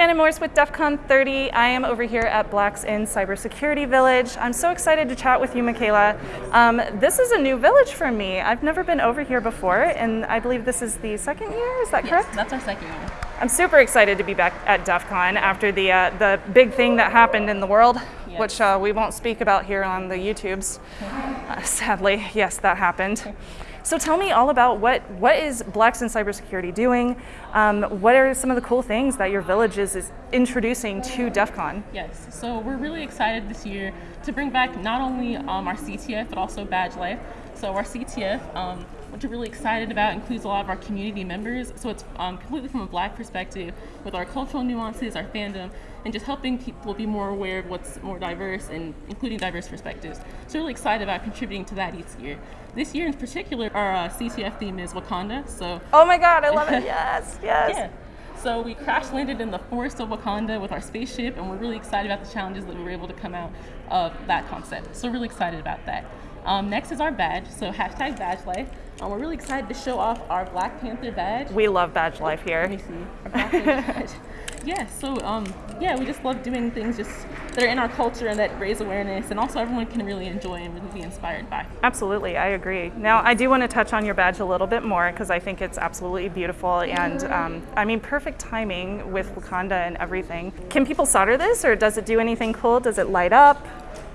Shannon Morse with DEF CON 30. I am over here at Blacks in Cybersecurity Village. I'm so excited to chat with you, Michaela. Um, this is a new village for me. I've never been over here before, and I believe this is the second year, is that correct? yes, that's our second year. I'm super excited to be back at DEF CON after the, uh, the big thing that happened in the world, Yes. which uh, we won't speak about here on the YouTubes. Uh, sadly, yes, that happened. So tell me all about what, what is Blacks in Cybersecurity doing? Um, what are some of the cool things that your village is, is introducing to DEF CON? Yes, so we're really excited this year to bring back not only um, our CTF but also Badge Life. So our CTF, um, which we're really excited about, includes a lot of our community members. So it's um, completely from a black perspective with our cultural nuances, our fandom, and just helping people be more aware of what's more diverse and including diverse perspectives. So really excited about contributing to that each year. This year in particular, our uh, CTF theme is Wakanda. So Oh my God, I love it. Yes, yes. yeah. So we crash landed in the forest of Wakanda with our spaceship, and we're really excited about the challenges that we were able to come out of that concept. So really excited about that. Um, next is our badge, so hashtag badge life. Um, we're really excited to show off our Black Panther badge. We love Badge Life here. Let me see. Yeah, so um, yeah, we just love doing things just that are in our culture and that raise awareness, and also everyone can really enjoy and really be inspired by. Absolutely, I agree. Now, I do want to touch on your badge a little bit more because I think it's absolutely beautiful and um, I mean, perfect timing with Wakanda and everything. Can people solder this or does it do anything cool? Does it light up?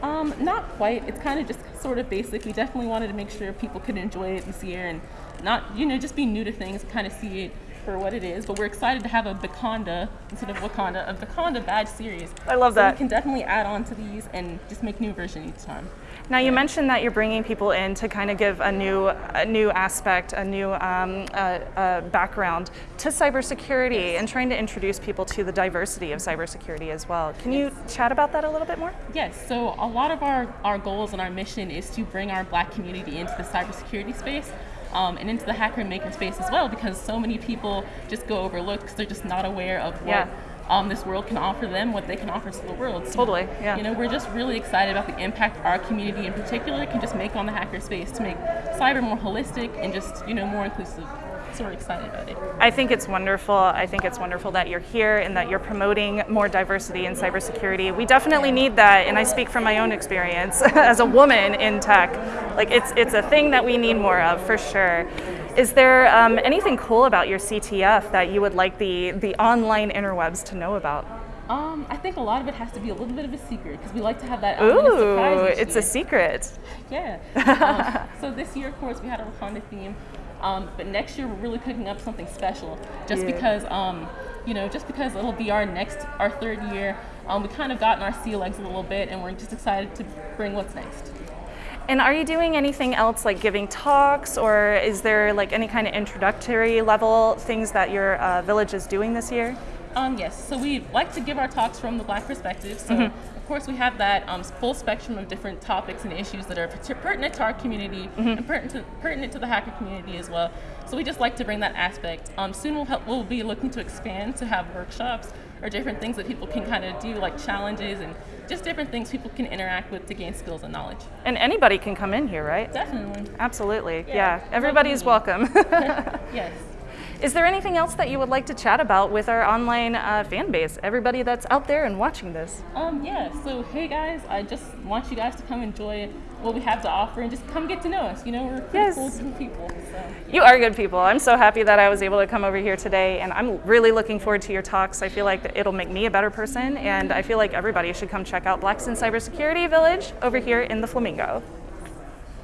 Um, not quite. It's kind of just sort of basic. We definitely wanted to make sure people could enjoy it this year and not, you know, just be new to things, kind of see it for what it is. But we're excited to have a Wakanda instead of Wakanda, a Wakanda badge series. I love so that. we can definitely add on to these and just make new version each time. Now, you mentioned that you're bringing people in to kind of give a new, a new aspect, a new um, uh, uh, background to cybersecurity and trying to introduce people to the diversity of cybersecurity as well. Can you chat about that a little bit more? Yes, so a lot of our, our goals and our mission is to bring our black community into the cybersecurity space um, and into the hacker and maker space as well because so many people just go overlooked because they're just not aware of what Yeah. um, this world can offer them, what they can offer to the world. So, Totally, yeah. You know, we're just really excited about the impact our community in particular can just make on the hacker space to make cyber more holistic and just, you know, more inclusive. So we're excited about it. I think it's wonderful. I think it's wonderful that you're here and that you're promoting more diversity in cybersecurity. We definitely need that, and I speak from my own experience as a woman in tech. Like it's it's a thing that we need more of for sure. Is there um, anything cool about your CTF that you would like the the online interwebs to know about? Um, I think a lot of it has to be a little bit of a secret because we like to have that element of Ooh, it's a secret. Yeah. Um, so this year, of course, we had a Wakanda theme, um, but next year we're really cooking up something special. Just Yeah. because, um, you know, just because it'll be our next, our third year. Um, we kind of gotten our sea legs a little bit, and we're just excited to bring what's next. And are you doing anything else like giving talks, or is there like any kind of introductory level things that your uh, village is doing this year? Um, yes, so we like to give our talks from the black perspective. So, of course, we have that um, full spectrum of different topics and issues that are pertinent to our community and pertinent to, pertinent to the hacker community as well. So, we just like to bring that aspect. Um, soon, we'll, help, we'll be looking to expand to have workshops or different things that people can kind of do, like challenges and just different things people can interact with to gain skills and knowledge. And anybody can come in here, right? Definitely. Absolutely. Yeah. Yeah, Everybody's welcome. Yes. Is there anything else that you would like to chat about with our online uh, fan base? Everybody that's out there and watching this. Um, yeah, so hey guys, I just want you guys to come enjoy what we have to offer and just come get to know us. You know, we're pretty Yes. cool people. So. You are good people. I'm so happy that I was able to come over here today, and I'm really looking forward to your talks. I feel like it'll make me a better person, and I feel like everybody should come check out Blacks in Cybersecurity Village over here in the Flamingo.